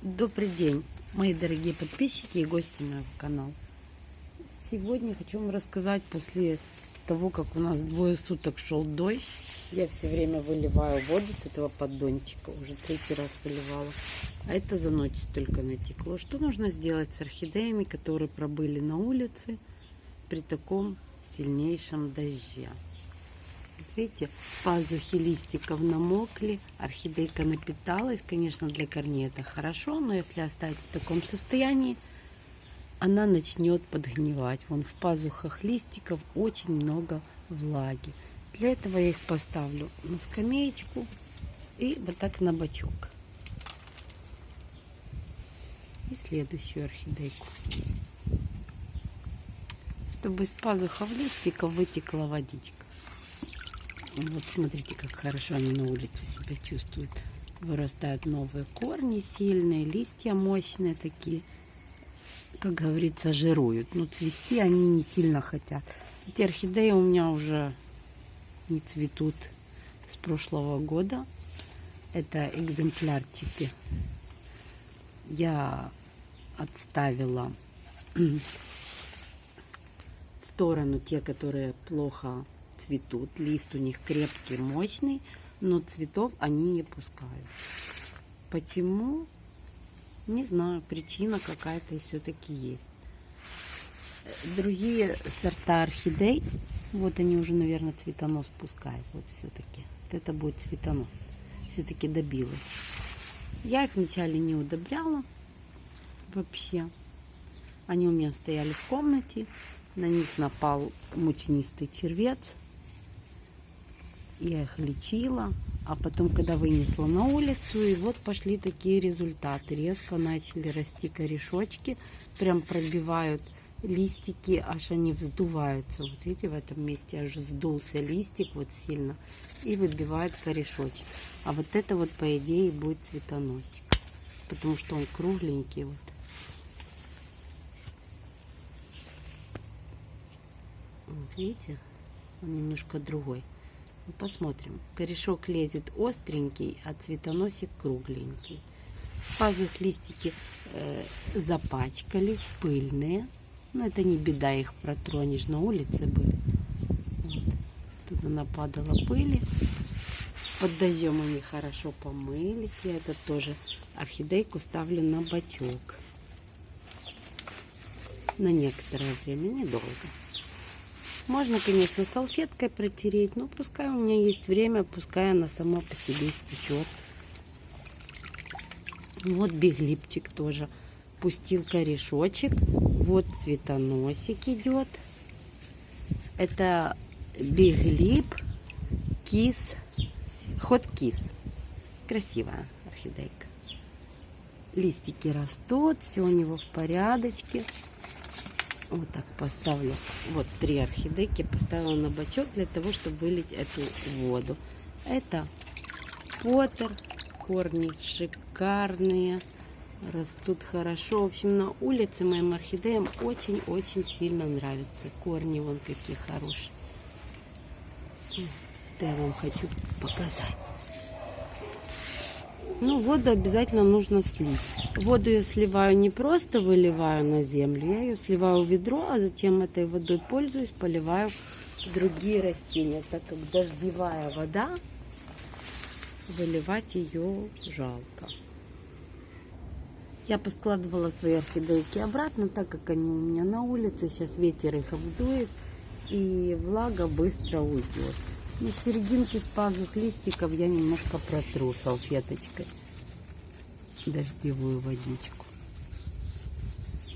Добрый день, мои дорогие подписчики и гости моего канала. Сегодня хочу вам рассказать после того, как у нас двое суток шел дождь. Я все время выливаю воду с этого поддончика. Уже третий раз выливала. А это за ночь только натекло. Что нужно сделать с орхидеями, которые пробыли на улице при таком сильнейшем дожде? Видите, пазухи листиков намокли, орхидейка напиталась. Конечно, для корней это хорошо, но если оставить в таком состоянии, она начнет подгнивать. Вон в пазухах листиков очень много влаги. Для этого я их поставлю на скамеечку и вот так на бочок. И следующую орхидейку. Чтобы из пазухов листиков вытекла водичка. Вот смотрите, как хорошо они на улице себя чувствуют. Вырастают новые корни сильные, листья мощные такие. Как говорится, жируют. Но цвести они не сильно хотят. Эти орхидеи у меня уже не цветут с прошлого года. Это экземплярчики. Я отставила в сторону те, которые плохо цветут. Лист у них крепкий, мощный, но цветов они не пускают. Почему? Не знаю, причина какая-то все-таки есть. Другие сорта орхидей, вот они уже, наверное, цветонос пускают. Вот все-таки. Вот это будет цветонос. Все-таки добилась. Я их вначале не удобряла вообще. Они у меня стояли в комнате. На них напал мучнистый червец я их лечила, а потом, когда вынесла на улицу, и вот пошли такие результаты. Резко начали расти корешочки, прям пробивают листики, аж они вздуваются. Вот видите, в этом месте аж сдулся листик вот сильно и выбивает корешочек. А вот это вот, по идее, будет цветоносик, потому что он кругленький вот. Вот видите, он немножко другой. Посмотрим. Корешок лезет остренький, а цветоносик кругленький. Пазух листики э, запачкались, пыльные. Но это не беда, их протронешь. На улице были. Вот. Туда нападала пыли. Под дождем они хорошо помылись. Я это тоже орхидейку ставлю на бачок. На некоторое время, недолго. Можно, конечно, салфеткой протереть, но пускай у меня есть время, пускай она сама по себе стечет. Вот биглипчик тоже пустил корешочек. Вот цветоносик идет. Это биглип, кис, ход кис. Красивая орхидейка. Листики растут, все у него в порядочке. Вот так поставлю. Вот три орхидейки поставила на бачок для того, чтобы вылить эту воду. Это Поттер. Корни шикарные. Растут хорошо. В общем, на улице моим орхидеям очень-очень сильно нравятся. Корни вон какие хорошие. Это я вам хочу показать. Ну, воду обязательно нужно слить. Воду я сливаю не просто выливаю на землю, я ее сливаю в ведро, а затем этой водой пользуюсь, поливаю другие растения, так как дождевая вода, выливать ее жалко. Я поскладывала свои орхидейки обратно, так как они у меня на улице, сейчас ветер их обдует, и влага быстро уйдет. На серединке с пазух листиков я немножко протру салфеточкой дождевую водичку.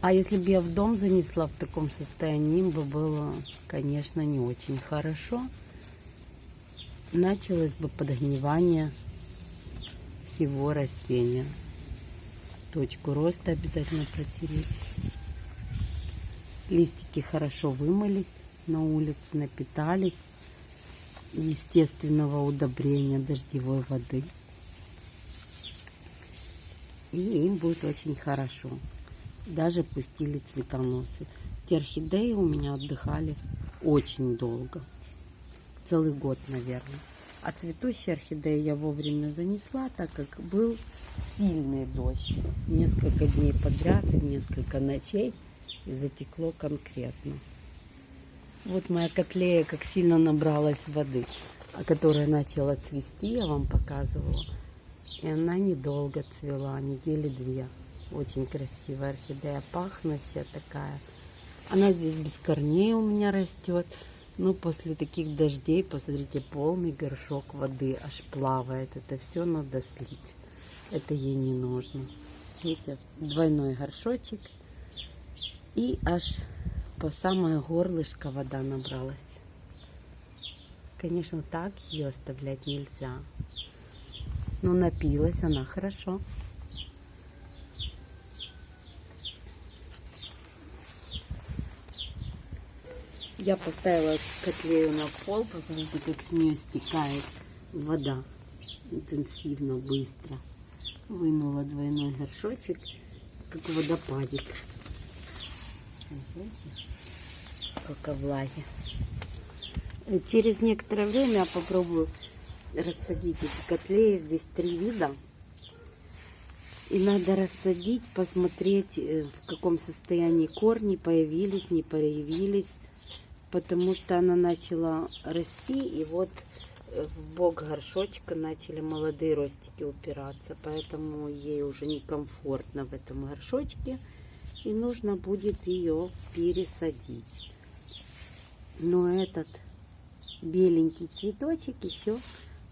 А если бы я в дом занесла в таком состоянии, им бы было, конечно, не очень хорошо. Началось бы подгнивание всего растения. Точку роста обязательно протереть. Листики хорошо вымылись на улице, напитались естественного удобрения дождевой воды и им будет очень хорошо. Даже пустили цветоносы. Те орхидеи у меня отдыхали очень долго. Целый год, наверное. А цветущие орхидеи я вовремя занесла, так как был сильный дождь. Несколько дней подряд и несколько ночей. И затекло конкретно. Вот моя котлея как сильно набралась воды, а которая начала цвести, я вам показывала. И она недолго цвела, недели две. Очень красивая орхидея, пахнущая такая. Она здесь без корней у меня растет. Ну, после таких дождей, посмотрите, полный горшок воды аж плавает. Это все надо слить. Это ей не нужно. Видите, двойной горшочек. И аж по самое горлышко вода набралась. Конечно, так ее оставлять нельзя. Но напилась она хорошо. Я поставила котлею на пол, посмотрите, как с нее стекает вода интенсивно, быстро. Вынула двойной горшочек, как водопадик. Сколько влаги. Через некоторое время я попробую рассадить эти котлеи. Здесь три вида. И надо рассадить, посмотреть, э, в каком состоянии корни появились, не появились потому что она начала расти, и вот э, в бок горшочка начали молодые ростики упираться, поэтому ей уже некомфортно в этом горшочке, и нужно будет ее пересадить. Но этот беленький цветочек еще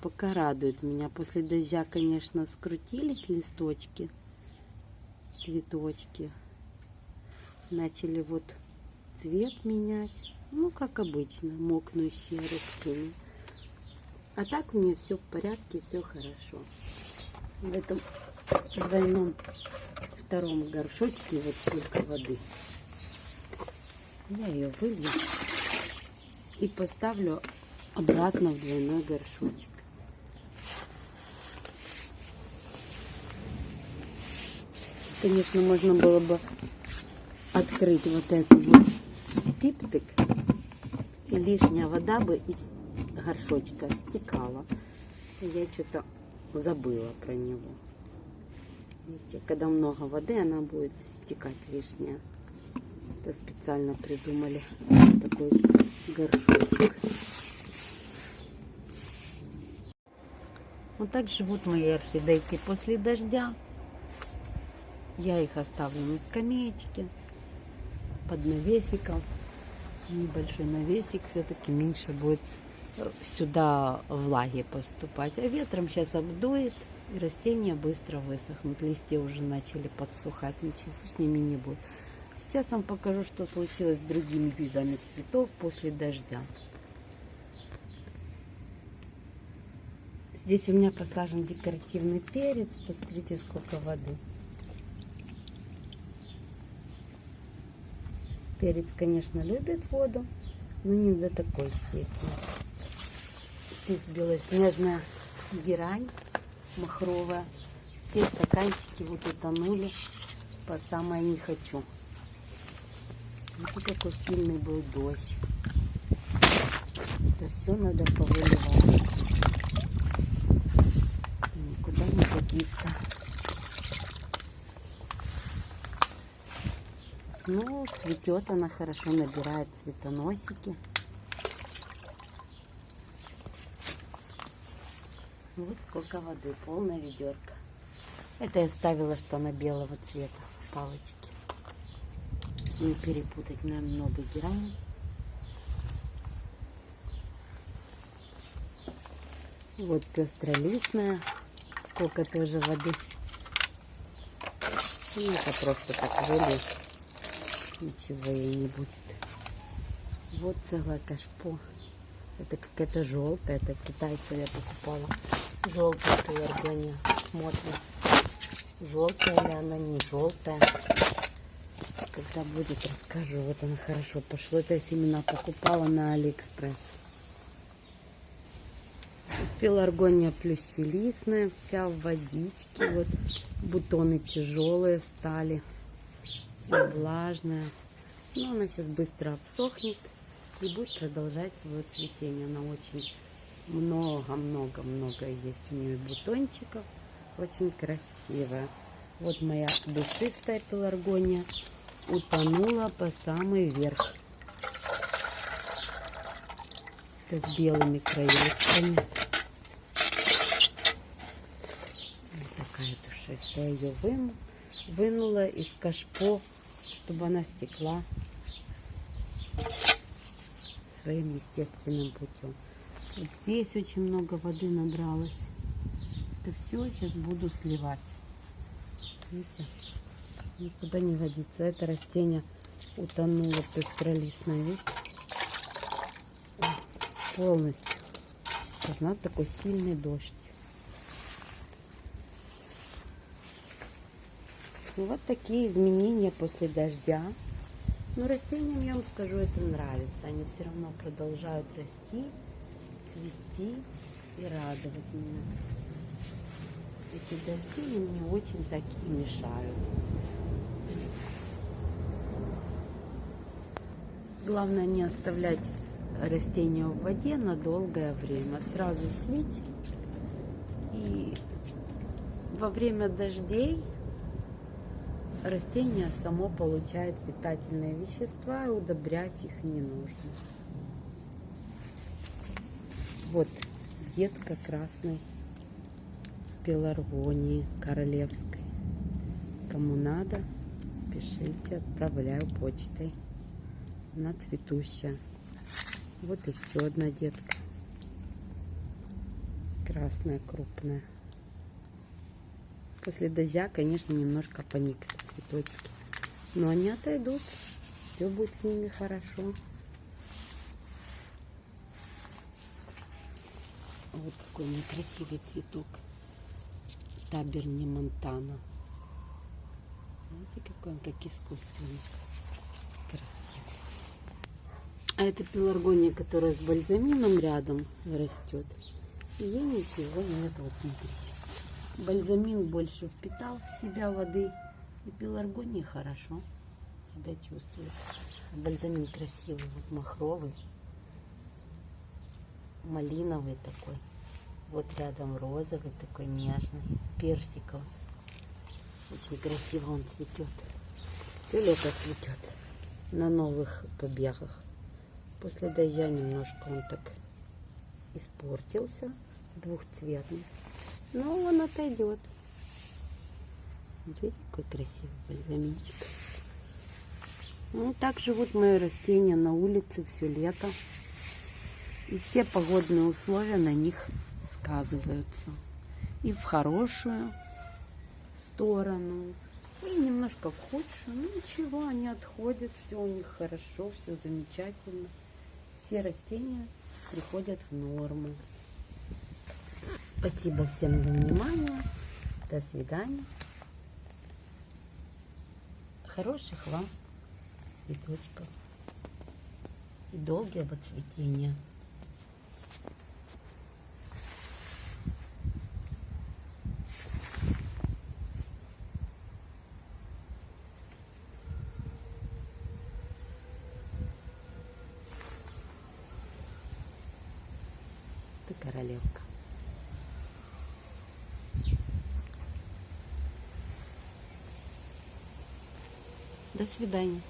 пока радует меня. После дождя, конечно, скрутились листочки, цветочки. Начали вот цвет менять. Ну, как обычно, мокнущие растения. А так у меня все в порядке, все хорошо. В этом двойном втором горшочке вот столько воды. Я ее вылью и поставлю обратно в двойной горшочек. Конечно, можно было бы открыть вот эту вот пиптик и лишняя вода бы из горшочка стекала. Я что-то забыла про него. Видите, когда много воды, она будет стекать лишняя. Это специально придумали такой горшочек. Вот так живут мои орхидейки после дождя. Я их оставлю на скамеечке под навесиком небольшой навесик, все-таки меньше будет сюда влаги поступать. А ветром сейчас обдует, и растения быстро высохнут. Листья уже начали подсухать, ничего с ними не будет. Сейчас вам покажу, что случилось с другими видами цветов после дождя. Здесь у меня посажен декоративный перец. Посмотрите, сколько воды. Перец, конечно, любит воду, но не до такой степени. Здесь белоснежная герань махровая. Все стаканчики вот утонули по самое не хочу. Вот какой сильный был дождь. Это все надо повыливать. Никуда не годится. Ну, цветет она хорошо, набирает цветоносики. Вот сколько воды, полная ведерко. Это я ставила, что она белого цвета, палочки. Не перепутать, нам много герани. Вот пестролистная, сколько тоже воды. Ну, это просто так вылез ничего ей не будет. Вот целое кашпо. Это какая-то желтая, это китайцы я покупала. Желтая пеларгония. Смотрим, желтая ли она, не желтая. Когда будет, расскажу. Вот она хорошо пошла. Это я семена покупала на Алиэкспресс. Пеларгония плющелистная, вся в водичке. Вот бутоны тяжелые стали все влажная. Но она сейчас быстро обсохнет и будет продолжать свое цветение. Она очень много-много-много есть у нее бутончиков. Очень красивая. Вот моя душистая пеларгония утонула по самый верх. С белыми краешками. Вот такая душистая. Я ее выну, вынула из кашпо, чтобы она стекла своим естественным путем. Вот здесь очень много воды набралось. Это все сейчас буду сливать. Видите? Никуда не годится. Это растение утонуло пестролистное, видите? Полностью. Должна такой сильный дождь. Ну, вот такие изменения после дождя. Но растениям, я вам скажу, это нравится. Они все равно продолжают расти, цвести и радовать меня. Эти дожди мне очень так и мешают. Главное не оставлять растения в воде на долгое время. Сразу слить. И во время дождей растение само получает питательные вещества, и удобрять их не нужно. Вот детка красной пеларгонии королевской. Кому надо, пишите, отправляю почтой. Она цветущая. Вот еще одна детка. Красная, крупная. После дождя, конечно, немножко поникли цветочки. Но они отойдут. Все будет с ними хорошо. Вот какой у меня красивый цветок. Таберни Монтана. Видите, какой он, как искусственный. Красивый. А это пеларгония, которая с бальзамином рядом растет. И ей ничего нет. Вот смотрите. Бальзамин больше впитал в себя воды. И пеларгония хорошо себя чувствует. Бальзамин красивый, вот махровый. Малиновый такой. Вот рядом розовый такой нежный, персиковый. Очень красиво он цветет. Все лето цветет на новых побегах. После дождя немножко он так испортился, двухцветный. Но он отойдет. Видите, какой красивый бальзаминчик. Ну, так живут мои растения на улице все лето. И все погодные условия на них сказываются. И в хорошую сторону, и немножко в худшую. Ну ничего, они отходят, все у них хорошо, все замечательно все растения приходят в норму. Спасибо всем за внимание. До свидания. Хороших вам цветочков и долгого цветения. Королевка. До свидания.